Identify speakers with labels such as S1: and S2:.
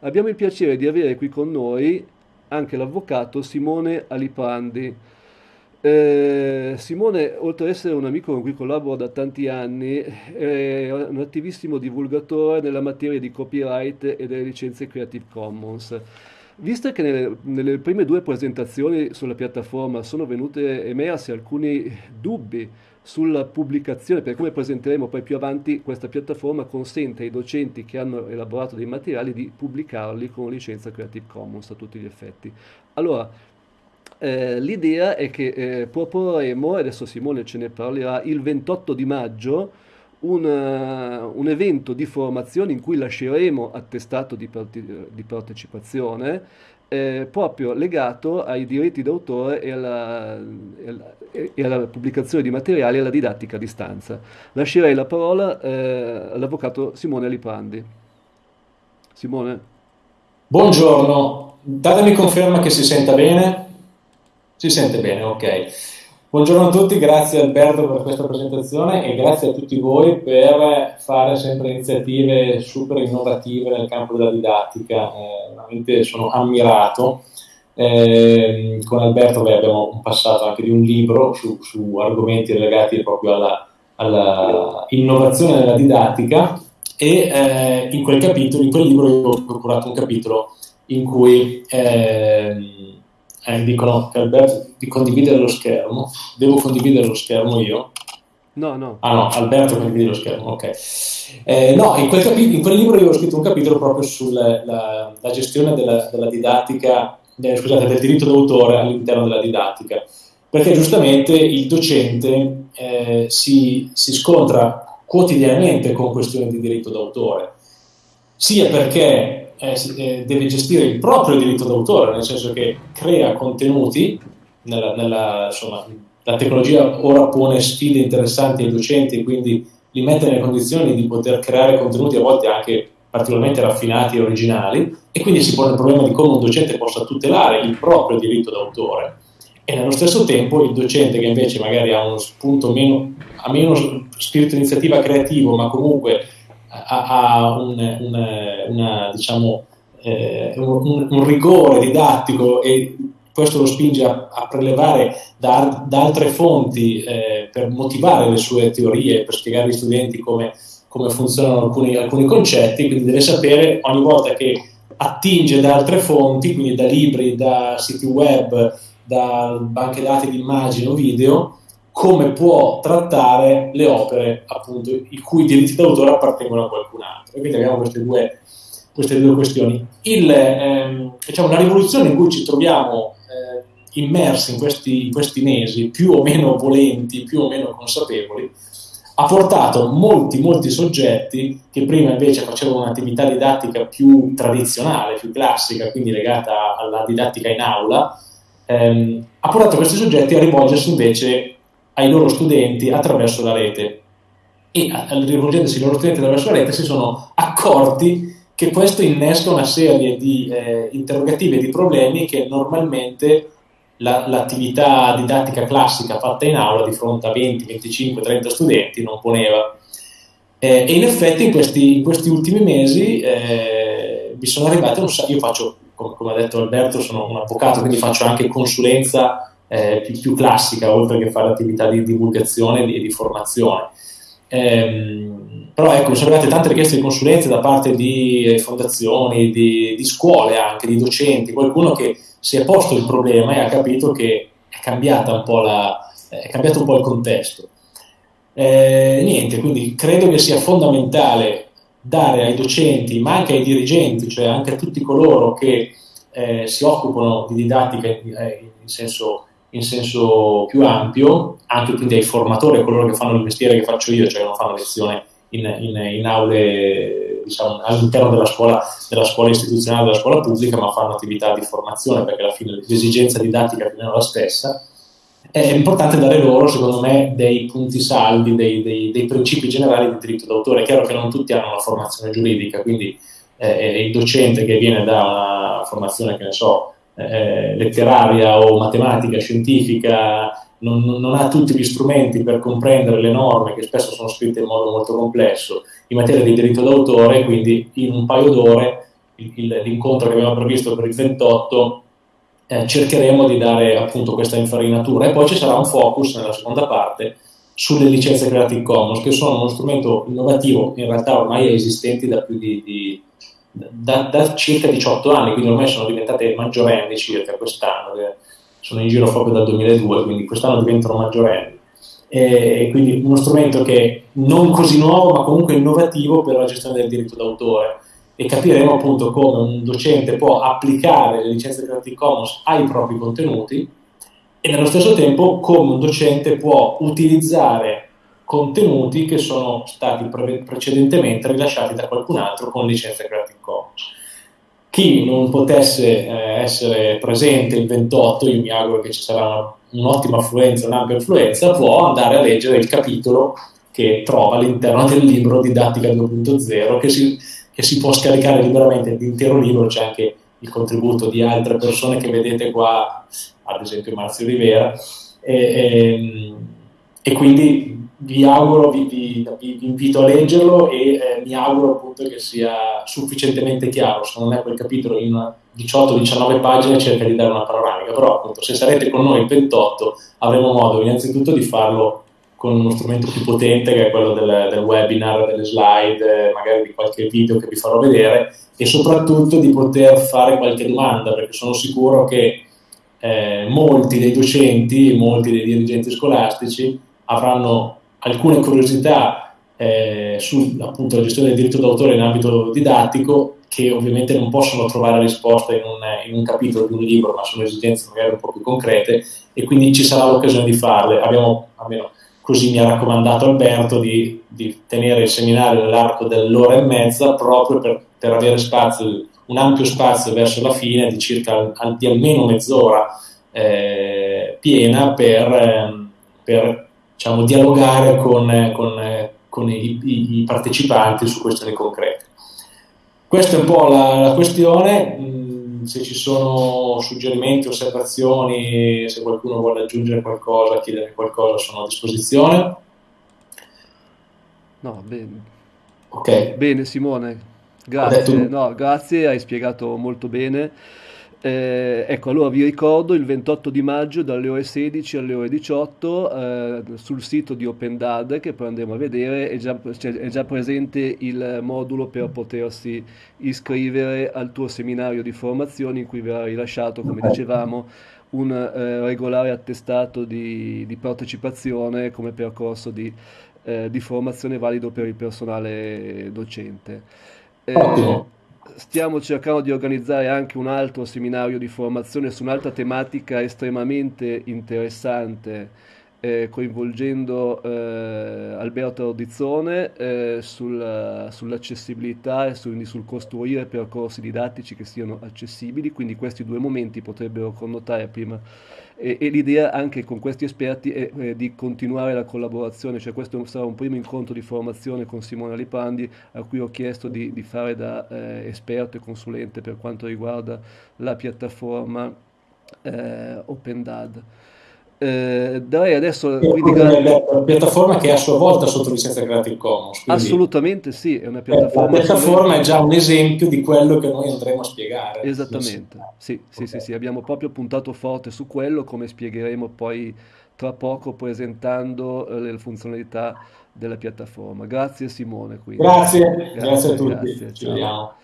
S1: Abbiamo il piacere di avere qui con noi anche l'avvocato Simone Aliprandi. Eh, Simone, oltre ad essere un amico con cui collaboro da tanti anni, è un attivissimo divulgatore nella materia di copyright e delle licenze Creative Commons. Visto che nelle, nelle prime due presentazioni sulla piattaforma sono venute emersi alcuni dubbi sulla pubblicazione, per come presenteremo poi più avanti, questa piattaforma consente ai docenti che hanno elaborato dei materiali di pubblicarli con licenza Creative Commons a tutti gli effetti. Allora, eh, l'idea è che eh, proporremo, adesso Simone ce ne parlerà, il 28 di maggio un, uh, un, evento di formazione in cui lasceremo attestato di, parte- di partecipazione eh, proprio legato ai diritti d'autore e alla, e alla, pubblicazione di materiali e alla didattica a distanza. Lascerei la parola eh, all'avvocato Simone Aliprandi. Simone.
S2: Buongiorno, datemi conferma che si senta bene. Si sente bene, ok. Buongiorno a tutti, grazie Alberto per questa presentazione e grazie a tutti voi per fare sempre iniziative super innovative nel campo della didattica. Eh, veramente sono ammirato. Eh, con Alberto beh, abbiamo passato anche di un libro su, su argomenti legati proprio alla, alla, della didattica e eh, in quel capitolo, in quel libro io ho procurato un capitolo in cui eh, eh, dicono che Alberto di condividere lo schermo. Devo condividere lo schermo io?
S1: No, no.
S2: Ah no, Alberto condivide lo schermo, ok. Eh, no, in quel, capi- in quel, libro io ho scritto un capitolo proprio sulla la, la gestione della, della didattica, eh, scusate, del diritto d'autore all'interno della didattica, perché giustamente il docente eh, si, si scontra quotidianamente con questioni di diritto d'autore, sia perché deve gestire il proprio diritto d'autore, nel senso che crea contenuti, nella, nella, insomma, la tecnologia ora pone sfide interessanti ai docenti quindi li mette nelle condizioni di poter creare contenuti a volte anche particolarmente raffinati e originali e quindi si pone il problema di come un docente possa tutelare il proprio diritto d'autore. E nello stesso tempo il docente che invece magari ha uno spunto meno, ha meno spirito iniziativa creativo ma comunque ha, un, un, una, diciamo, eh, un, un, rigore didattico e questo lo spinge a, a prelevare da, da, altre fonti eh, per motivare le sue teorie, per spiegare agli studenti come, come funzionano alcuni, alcuni, concetti, quindi deve sapere ogni volta che attinge da altre fonti, quindi da libri, da siti web, da banche dati di immagini o video, come può trattare le opere appunto i cui diritti d'autore appartengono a qualcun altro. E quindi abbiamo queste due, queste due questioni. Il, ehm, diciamo, la rivoluzione in cui ci troviamo eh, immersi in questi, in questi mesi, più o meno volenti, più o meno consapevoli, ha portato molti, molti soggetti che prima invece facevano un'attività didattica più tradizionale, più classica, quindi legata alla didattica in aula, ehm, ha portato questi soggetti a rivolgersi invece ai loro studenti attraverso la rete e rivolgendosi ai loro studenti attraverso la rete si sono accorti che questo innesca una serie di eh, interrogativi e di problemi che normalmente la, l'attività didattica classica fatta in aula di fronte a 20, 25, 30 studenti non poneva. Eh, e in effetti in questi, in questi ultimi mesi eh, mi sono arrivati io faccio, come, come ha detto Alberto, sono un avvocato, quindi faccio anche consulenza eh, più, più, classica, oltre che fare attività di divulgazione e di, formazione. Ehm, però ecco, sono arrivate tante richieste di consulenze da parte di eh, fondazioni, di, di, scuole anche, di docenti, qualcuno che si è posto il problema e ha capito che è, cambiata un po la, è cambiato un po' il contesto. Eh, niente, quindi credo che sia fondamentale dare ai docenti, ma anche ai dirigenti, cioè anche a tutti coloro che eh, si occupano di didattica in, in senso in senso più ampio, anche quindi ai formatori, a coloro che fanno il mestiere che faccio io, cioè che non fanno lezione in, in, in aule diciamo, all'interno della scuola, della scuola istituzionale, della scuola pubblica, ma fanno attività di formazione perché alla fine l'esigenza didattica è più o meno la stessa. È importante dare loro, secondo me, dei punti saldi, dei, dei, dei principi generali di diritto d'autore. È chiaro che non tutti hanno una formazione giuridica, quindi eh, il docente che viene da una formazione, che ne so, eh, letteraria o matematica, scientifica, non, non, ha tutti gli strumenti per comprendere le norme che spesso sono scritte in modo molto complesso in materia di diritto d'autore, quindi in un paio d'ore l'incontro che abbiamo previsto per il 28 eh, cercheremo di dare appunto questa infarinatura. E poi ci sarà un focus nella seconda parte sulle licenze Creative Commons che sono uno strumento innovativo in realtà ormai esistenti da più di, di da, da, circa 18 anni, quindi ormai sono diventate maggiorenni circa quest'anno, sono in giro proprio dal 2002, quindi quest'anno diventano maggiorenni. E quindi uno strumento che non così nuovo ma comunque innovativo per la gestione del diritto d'autore e capiremo appunto come un docente può applicare le licenze Creative Commons ai propri contenuti e nello stesso tempo come un docente può utilizzare contenuti che sono stati pre- precedentemente rilasciati da qualcun altro con licenze Creative Commons. Chi non potesse eh, essere presente il 28, io mi auguro che ci sarà un'ottima affluenza, un'ampia affluenza, può andare a leggere il capitolo che trova all'interno del libro Didattica 2.0 che si che si può scaricare liberamente l'intero libro, c'è anche il contributo di altre persone che vedete qua, ad esempio Marzio Rivera, e, e, e quindi vi auguro, vi, vi, vi, invito a leggerlo e eh, mi auguro appunto che sia sufficientemente chiaro, secondo me quel capitolo in 18-19 pagine cerca di dare una panoramica, però appunto se sarete con noi il 28 avremo modo innanzitutto di farlo con uno strumento più potente che è quello del, del, webinar, delle slide, magari di qualche video che vi farò vedere e soprattutto di poter fare qualche domanda perché sono sicuro che eh, molti dei docenti, molti dei dirigenti scolastici avranno alcune curiosità eh, sulla gestione del diritto d'autore in ambito didattico che ovviamente non possono trovare risposta in un, in un, capitolo di un libro, ma sono esigenze magari un po' più concrete e quindi ci sarà l'occasione di farle. Abbiamo almeno così mi ha raccomandato Alberto di, di tenere il seminario nell'arco dell'ora e mezza proprio per, per avere spazio, un ampio spazio verso la fine di circa di almeno mezz'ora eh, piena per, eh, per diciamo, dialogare con, con, con i, i, i, partecipanti su questioni concrete. Questa è un po' la, la questione se ci sono suggerimenti, osservazioni, se qualcuno vuole aggiungere qualcosa, chiedere qualcosa, sono a disposizione.
S1: No, bene. Ok. Bene Simone, grazie. No, grazie, hai spiegato molto bene. Eh, ecco, allora vi ricordo il 28 di maggio dalle ore 16 alle ore 18 eh, sul sito di OpenDad che poi andremo a vedere. È già, cioè, è già, presente il modulo per potersi iscrivere al tuo seminario di formazione in cui verrà rilasciato, come dicevamo, un eh, regolare attestato di, di, partecipazione come percorso di, eh, di, formazione valido per il personale docente.
S2: Ottimo
S1: stiamo cercando di organizzare anche un altro seminario di formazione su un'altra tematica estremamente interessante, eh, coinvolgendo eh, Alberto Audizzone eh, sul, sull'accessibilità e su, sul costruire percorsi didattici che siano accessibili, quindi questi due momenti potrebbero connotare prima e, e l'idea anche con questi esperti è, è, di continuare la collaborazione, cioè questo sarà un primo incontro di formazione con Simone Lipandi a cui ho chiesto di, di fare da eh, esperto e consulente per quanto riguarda la piattaforma eh, OpenDad.
S2: Eh, darei adesso gra- la piattaforma che è a sua volta sotto licenza Creative Commons
S1: quindi... assolutamente sì è una
S2: piattaforma la piattaforma è già un esempio di quello che noi andremo a spiegare
S1: esattamente sì sì, okay. sì, sì, abbiamo proprio puntato forte su quello come spiegheremo poi tra poco presentando eh, le funzionalità della piattaforma grazie Simone quindi.
S2: grazie grazie, grazie a tutti grazie,
S1: ci vediamo